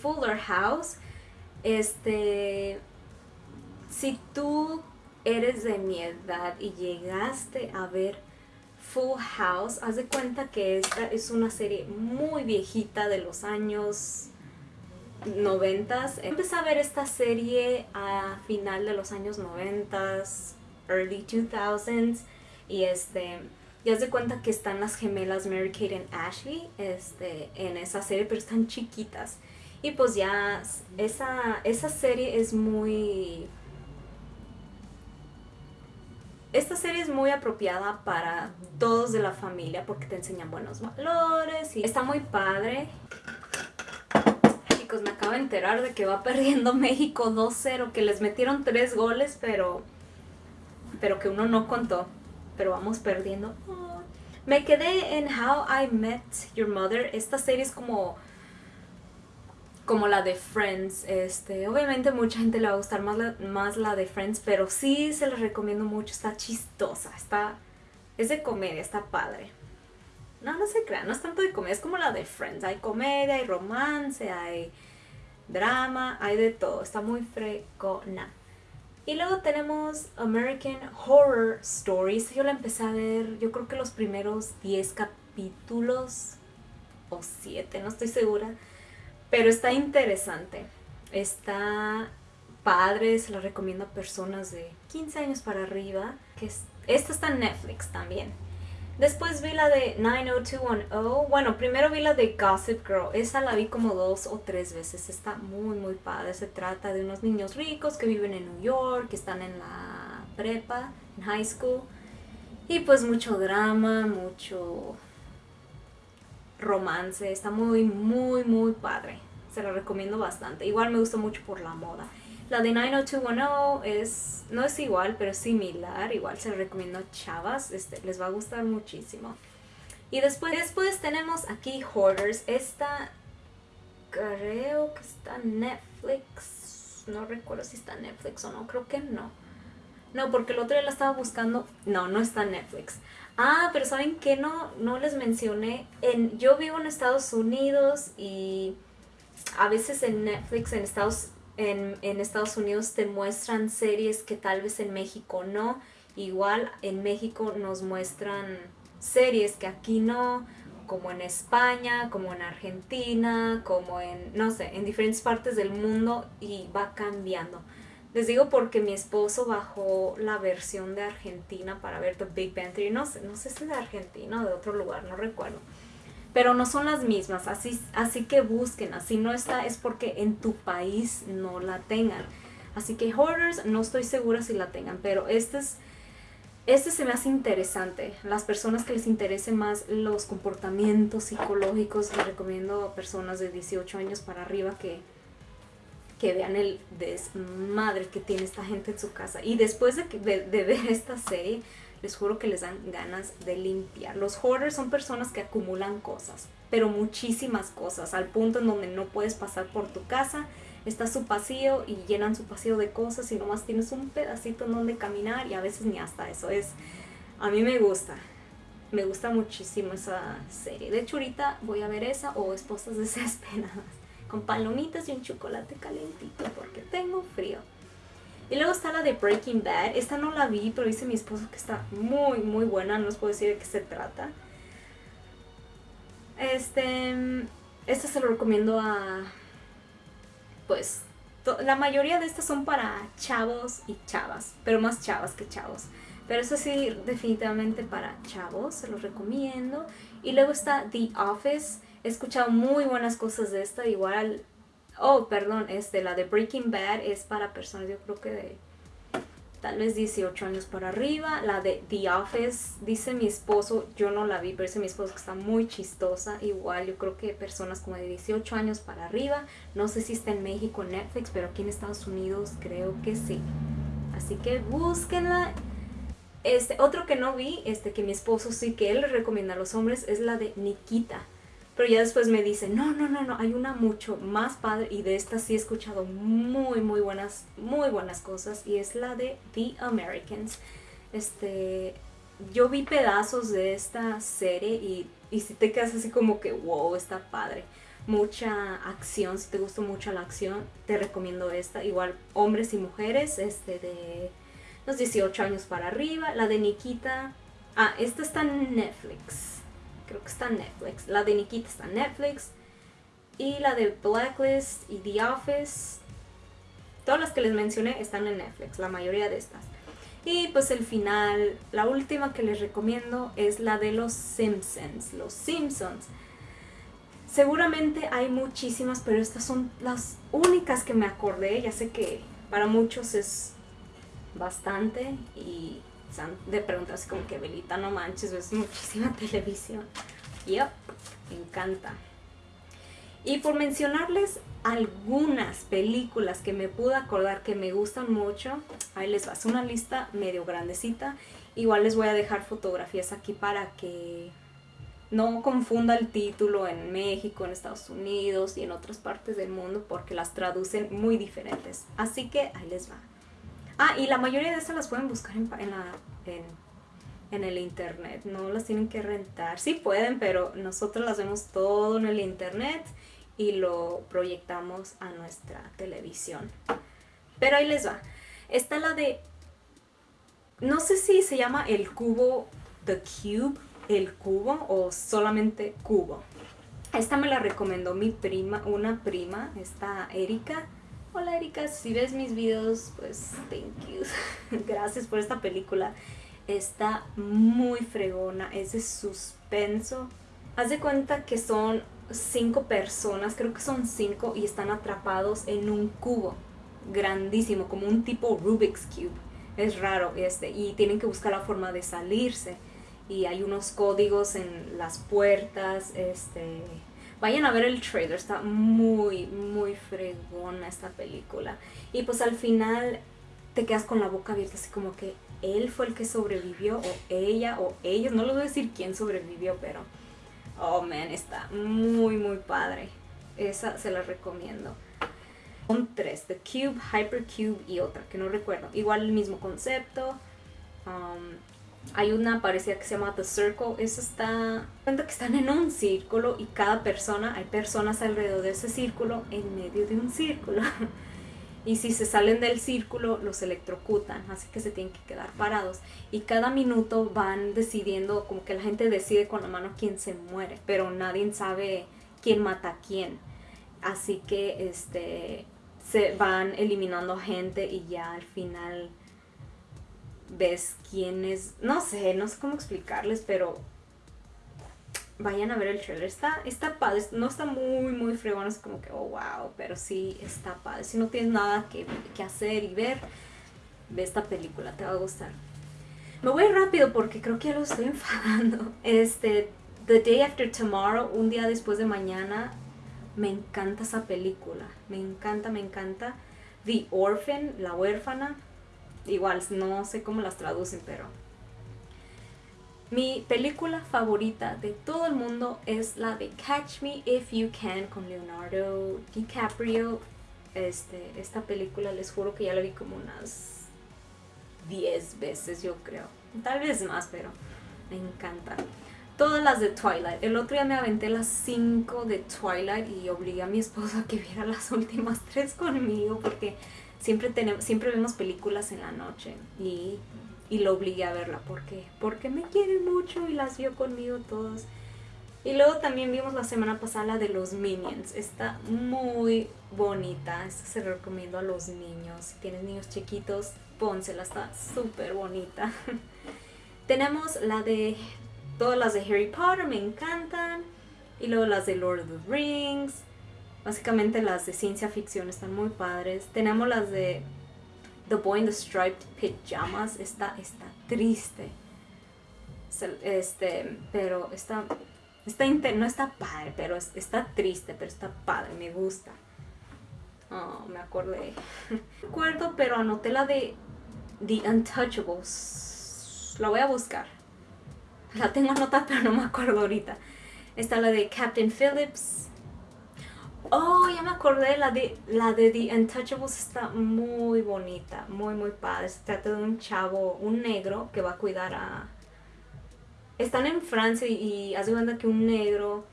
Fuller House. Este, si tú eres de mi edad y llegaste a ver Full House, haz de cuenta que esta es una serie muy viejita de los años 90. Empecé a ver esta serie a final de los años 90, early 2000s y este y haz de cuenta que están las gemelas Mary Kate y Ashley este, en esa serie, pero están chiquitas. Y pues ya esa, esa serie es muy... Esta serie es muy apropiada para todos de la familia porque te enseñan buenos valores y está muy padre. Chicos, me acabo de enterar de que va perdiendo México 2-0, que les metieron 3 goles, pero, pero que uno no contó pero vamos perdiendo. Me quedé en How I Met Your Mother. Esta serie es como como la de Friends. Este, obviamente mucha gente le va a gustar más la, más la de Friends, pero sí se la recomiendo mucho. Está chistosa, está es de comedia, está padre. No, no se crean, no es tanto de comedia, es como la de Friends. Hay comedia, hay romance, hay drama, hay de todo. Está muy fregona. Y luego tenemos American Horror Stories. Yo la empecé a ver, yo creo que los primeros 10 capítulos o 7, no estoy segura. Pero está interesante. Está padre, se la recomiendo a personas de 15 años para arriba. Que esta está en Netflix también. Después vi la de 90210. Bueno, primero vi la de Gossip Girl. Esa la vi como dos o tres veces. Está muy, muy padre. Se trata de unos niños ricos que viven en New York, que están en la prepa, en high school. Y pues mucho drama, mucho romance. Está muy, muy, muy padre. Se la recomiendo bastante. Igual me gusta mucho por la moda. La de 90210 es, no es igual, pero es similar. Igual se recomiendo chavas, este, les va a gustar muchísimo. Y después, después tenemos aquí Hoarders. Esta creo que está Netflix. No recuerdo si está Netflix o no, creo que no. No, porque el otro día la estaba buscando. No, no está en Netflix. Ah, pero ¿saben qué? No, no les mencioné. En, yo vivo en Estados Unidos y a veces en Netflix en Estados en, Estados Unidos te muestran series que tal vez en México no. Igual en México nos muestran series que aquí no, como en España, como en Argentina, como en, no sé, en diferentes partes del mundo y va cambiando. Les digo porque mi esposo bajó la versión de Argentina para ver The Big Bang. No sé, no sé si de Argentina o de otro lugar, no recuerdo pero no son las mismas, así, así que busquen, así no está, es porque en tu país no la tengan. Así que Hoarders no estoy segura si la tengan, pero este es... Este se me hace interesante. Las personas que les interesen más los comportamientos psicológicos, les recomiendo a personas de 18 años para arriba que, que vean el desmadre que tiene esta gente en su casa. Y después de, de ver esta serie, les juro que les dan ganas de limpiar. Los hoarders son personas que acumulan cosas, pero muchísimas cosas, al punto en donde no puedes pasar por tu casa, está su pasillo y llenan su pasillo de cosas y nomás tienes un pedacito en donde caminar y a veces ni hasta eso es. A mí me gusta, me gusta muchísimo esa serie. De hecho ahorita voy a ver esa o Esposas Desesperadas con palomitas y un chocolate calentito porque tengo frío. Y luego está la de Breaking Bad. Esta no la vi, pero dice mi esposo que está muy, muy buena. No les puedo decir de qué se trata. Este... Esta se lo recomiendo a... Pues... La mayoría de estas son para chavos y chavas. Pero más chavas que chavos. Pero eso sí, definitivamente para chavos. Se los recomiendo. Y luego está The Office. He escuchado muy buenas cosas de esta. Igual Oh, perdón, este, la de Breaking Bad es para personas, yo creo que de tal vez 18 años para arriba. La de The Office, dice mi esposo, yo no la vi, pero dice mi esposo que está muy chistosa. Igual, yo creo que personas como de 18 años para arriba. No sé si está en México en Netflix, pero aquí en Estados Unidos creo que sí. Así que búsquenla. Este, otro que no vi, este que mi esposo sí que él recomienda a los hombres, es la de Nikita. Pero ya después me dice, no, no, no, no, hay una mucho más padre y de esta sí he escuchado muy, muy buenas, muy buenas cosas y es la de The Americans. Este, yo vi pedazos de esta serie y, y si te quedas así como que, wow, está padre. mucha acción, si te gusta mucho la acción, te recomiendo esta. Igual hombres y mujeres, este de los 18 años para arriba. La de Nikita, ah, esta está en Netflix. Creo que está en Netflix. La de Nikita está en Netflix. Y la de Blacklist y The Office. Todas las que les mencioné están en Netflix, la mayoría de estas. Y pues el final, la última que les recomiendo es la de los Simpsons. Los Simpsons. Seguramente hay muchísimas, pero estas son las únicas que me acordé. Ya sé que para muchos es bastante y de preguntarse como que Belita, no manches, ves muchísima televisión. Yep, me encanta. Y por mencionarles algunas películas que me pude acordar que me gustan mucho, ahí les va, es una lista medio grandecita. Igual les voy a dejar fotografías aquí para que no confunda el título en México, en Estados Unidos y en otras partes del mundo porque las traducen muy diferentes. Así que ahí les va. Ah, y la mayoría de estas las pueden buscar en, la, en, el internet, no las tienen que rentar. Sí pueden, pero nosotros las vemos todo en el internet y lo proyectamos a nuestra televisión. Pero ahí les va. Está la de... No sé si se llama el cubo The Cube, el cubo o solamente cubo. Esta me la recomendó mi prima, una prima, esta Erika. Hola Erika, si ves mis videos, pues thank you. Gracias por esta película. Está muy fregona, es de suspenso. Haz de cuenta que son cinco personas, creo que son cinco, y están atrapados en un cubo grandísimo, como un tipo Rubik's Cube. Es raro este, y tienen que buscar la forma de salirse. Y hay unos códigos en las puertas, este... Vayan a ver el trailer, está muy, muy fregona esta película. Y pues al final te quedas con la boca abierta, así como que él fue el que sobrevivió, o ella, o ellos, no les voy a decir quién sobrevivió, pero Oh, man, está muy, muy padre. Esa se la recomiendo. Son tres, The Cube, Hypercube y otra que no recuerdo. Igual el mismo concepto. Um, hay una parecida que se llama The Circle. Esa está... Cuenta que están en un círculo y cada persona, hay personas alrededor de ese círculo en medio de un círculo. y si se salen del círculo los electrocutan, así que se tienen que quedar parados. Y cada minuto van decidiendo, como que la gente decide con la mano quién se muere, pero nadie sabe quién mata a quién. Así que este, se van eliminando gente y ya al final ves quién es, no sé, no sé cómo explicarles, pero vayan a ver el trailer. Está, está padre, no está muy, muy fregón, es como que, oh, wow, pero sí está padre. Si no tienes nada que, hacer y ver, ve esta película, te va a gustar. Me voy rápido porque creo que ya lo estoy enfadando. Este, The Day After Tomorrow, un día después de mañana, me encanta esa película. Me encanta, me encanta. The Orphan, la huérfana. Igual, no sé cómo las traducen, pero mi película favorita de todo el mundo es la de Catch Me If You Can con Leonardo DiCaprio. Este, esta película les juro que ya la vi como unas 10 veces yo creo. Tal vez más, pero me encanta. Todas las de Twilight. El otro día me aventé las 5 de Twilight y obligué a mi esposo a que viera las últimas 3 conmigo porque siempre, tenemos, siempre vemos películas en la noche y y lo obligué a verla. ¿Por qué? Porque me quiere mucho y las vio conmigo todos. Y luego también vimos la semana pasada la de los Minions. Está muy bonita. Esta se recomiendo a los niños. Si tienes niños chiquitos, pónsela. Está súper bonita. Tenemos la de... Todas las de Harry Potter me encantan. Y luego las de Lord of the Rings. Básicamente las de ciencia ficción están muy padres. Tenemos las de The Boy in the Striped Pajamas está, está triste. Este, pero está, está no está padre, pero está triste, pero está padre, me gusta. Oh, me acordé. Recuerdo, pero anoté la de The Untouchables. La voy a buscar. La tengo anotada, pero no me acuerdo ahorita. Está la de Captain Phillips. Oh, ya me acordé, la de, la de The Untouchables está muy bonita, muy muy padre. Se trata de un chavo, un negro, que va a cuidar a... Están en Francia y, hace cuenta que un negro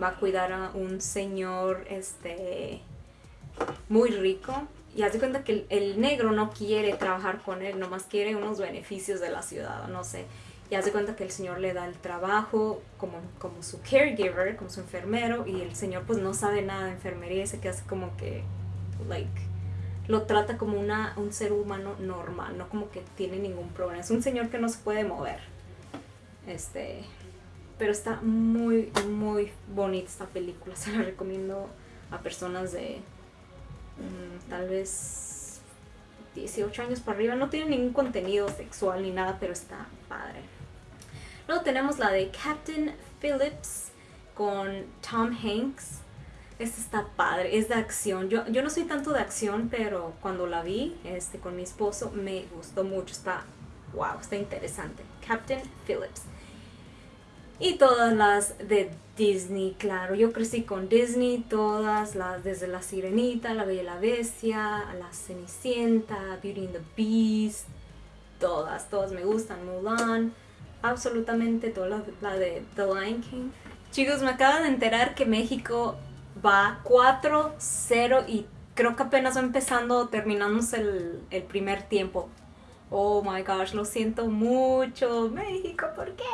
va a cuidar a un señor este muy rico y hace cuenta que el, el, negro no quiere trabajar con él, nomás quiere unos beneficios de la ciudad, no sé. Y hace cuenta que el señor le da el trabajo como, como su caregiver, como su enfermero, y el señor pues no sabe nada de enfermería y se queda como que, like, lo trata como una, un ser humano normal, no como que tiene ningún problema. Es un señor que no se puede mover. Este, pero está muy, muy bonita esta película. Se la recomiendo a personas de mm, tal vez 18 años para arriba. No tiene ningún contenido sexual ni nada, pero está padre. Luego tenemos la de Captain Phillips con Tom Hanks. Esta está padre, es de acción. Yo, yo no soy tanto de acción, pero cuando la vi este, con mi esposo me gustó mucho. Está, wow, está interesante. Captain Phillips. Y todas las de Disney, claro. Yo crecí con Disney, todas las, desde La Sirenita, La Bella y la Bestia, La Cenicienta, Beauty and the Beast, todas, todas me gustan. Mulan, absolutamente todas la, de The Lion King. Chicos, me acabo de enterar que México va 4-0 y creo que apenas va empezando, terminamos el, el primer tiempo. Oh my gosh, lo siento mucho. México, ¿por qué?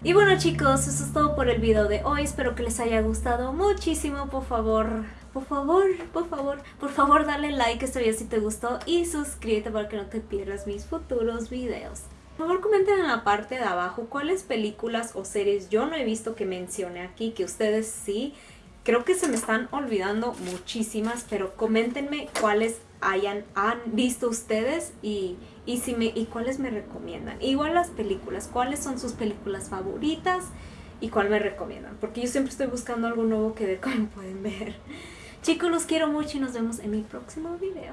Y bueno chicos, eso es todo por el video de hoy. Espero que les haya gustado muchísimo. Por favor, por favor, por favor, por favor dale like a este video si te gustó. Y suscríbete para que no te pierdas mis futuros videos. Por favor comenten en la parte de abajo cuáles películas o series yo no he visto que mencione aquí, que ustedes sí. Creo que se me están olvidando muchísimas, pero coméntenme cuáles hayan visto ustedes y, y, si me, y cuáles me recomiendan. Igual las películas, cuáles son sus películas favoritas y cuál me recomiendan. Porque yo siempre estoy buscando algo nuevo que ver, como pueden ver. Chicos, los quiero mucho y nos vemos en mi próximo video.